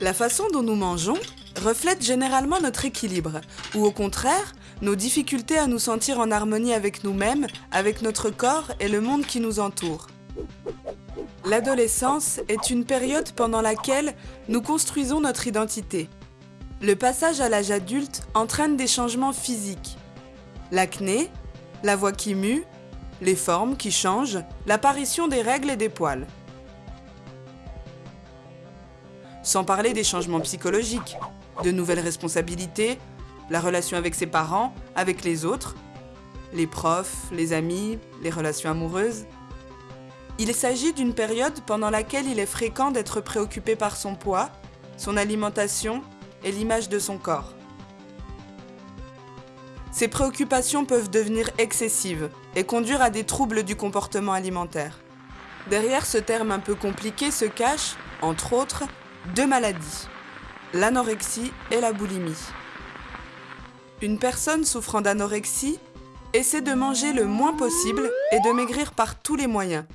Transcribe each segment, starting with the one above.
La façon dont nous mangeons reflète généralement notre équilibre, ou au contraire, nos difficultés à nous sentir en harmonie avec nous-mêmes, avec notre corps et le monde qui nous entoure. L'adolescence est une période pendant laquelle nous construisons notre identité. Le passage à l'âge adulte entraîne des changements physiques. L'acné, la voix qui mue, les formes qui changent, l'apparition des règles et des poils. Sans parler des changements psychologiques, de nouvelles responsabilités, la relation avec ses parents, avec les autres, les profs, les amis, les relations amoureuses. Il s'agit d'une période pendant laquelle il est fréquent d'être préoccupé par son poids, son alimentation et l'image de son corps. Ces préoccupations peuvent devenir excessives et conduire à des troubles du comportement alimentaire. Derrière ce terme un peu compliqué se cachent, entre autres, deux maladies, l'anorexie et la boulimie. Une personne souffrant d'anorexie essaie de manger le moins possible et de maigrir par tous les moyens.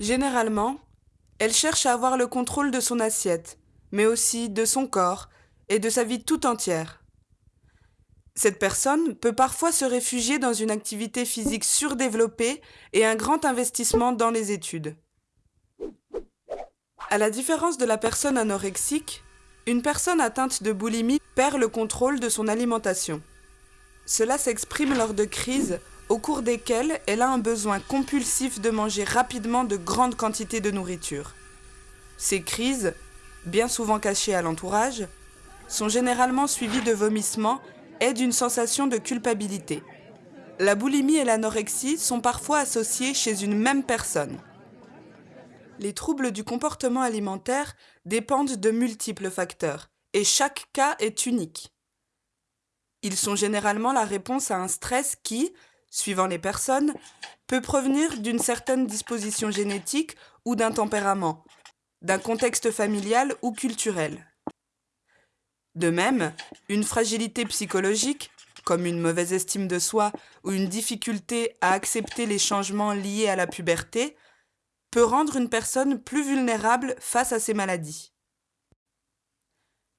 Généralement, elle cherche à avoir le contrôle de son assiette, mais aussi de son corps et de sa vie tout entière. Cette personne peut parfois se réfugier dans une activité physique surdéveloppée et un grand investissement dans les études. À la différence de la personne anorexique, une personne atteinte de boulimie perd le contrôle de son alimentation. Cela s'exprime lors de crises au cours desquelles elle a un besoin compulsif de manger rapidement de grandes quantités de nourriture. Ces crises, bien souvent cachées à l'entourage, sont généralement suivies de vomissements et d'une sensation de culpabilité. La boulimie et l'anorexie sont parfois associées chez une même personne. Les troubles du comportement alimentaire dépendent de multiples facteurs, et chaque cas est unique. Ils sont généralement la réponse à un stress qui, suivant les personnes, peut provenir d'une certaine disposition génétique ou d'un tempérament, d'un contexte familial ou culturel. De même, une fragilité psychologique, comme une mauvaise estime de soi ou une difficulté à accepter les changements liés à la puberté, peut rendre une personne plus vulnérable face à ces maladies.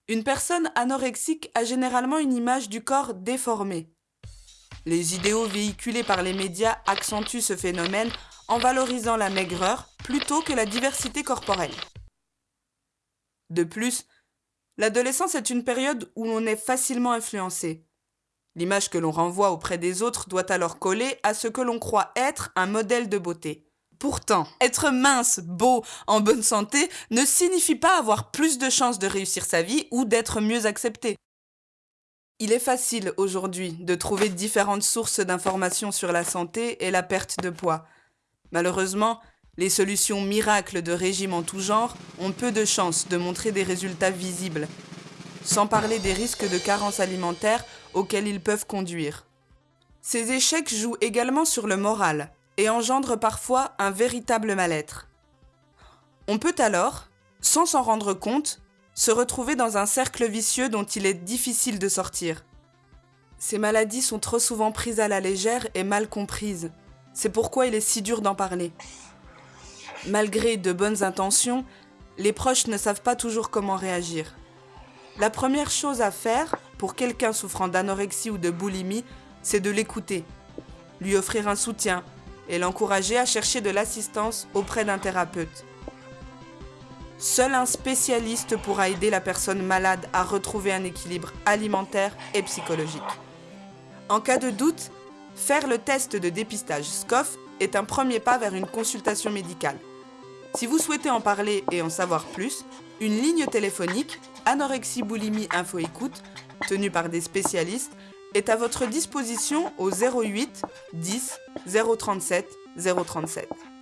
Une personne anorexique a généralement une image du corps déformée. Les idéaux véhiculés par les médias accentuent ce phénomène en valorisant la maigreur plutôt que la diversité corporelle. De plus, L'adolescence est une période où l'on est facilement influencé. L'image que l'on renvoie auprès des autres doit alors coller à ce que l'on croit être un modèle de beauté. Pourtant, être mince, beau, en bonne santé ne signifie pas avoir plus de chances de réussir sa vie ou d'être mieux accepté. Il est facile aujourd'hui de trouver différentes sources d'informations sur la santé et la perte de poids. Malheureusement, les solutions miracles de régime en tout genre ont peu de chances de montrer des résultats visibles, sans parler des risques de carence alimentaire auxquels ils peuvent conduire. Ces échecs jouent également sur le moral et engendrent parfois un véritable mal-être. On peut alors, sans s'en rendre compte, se retrouver dans un cercle vicieux dont il est difficile de sortir. Ces maladies sont trop souvent prises à la légère et mal comprises. C'est pourquoi il est si dur d'en parler. Malgré de bonnes intentions, les proches ne savent pas toujours comment réagir. La première chose à faire pour quelqu'un souffrant d'anorexie ou de boulimie, c'est de l'écouter, lui offrir un soutien et l'encourager à chercher de l'assistance auprès d'un thérapeute. Seul un spécialiste pourra aider la personne malade à retrouver un équilibre alimentaire et psychologique. En cas de doute, faire le test de dépistage SCOF est un premier pas vers une consultation médicale. Si vous souhaitez en parler et en savoir plus, une ligne téléphonique Anorexie Boulimie Info Écoute, tenue par des spécialistes, est à votre disposition au 08 10 037 037.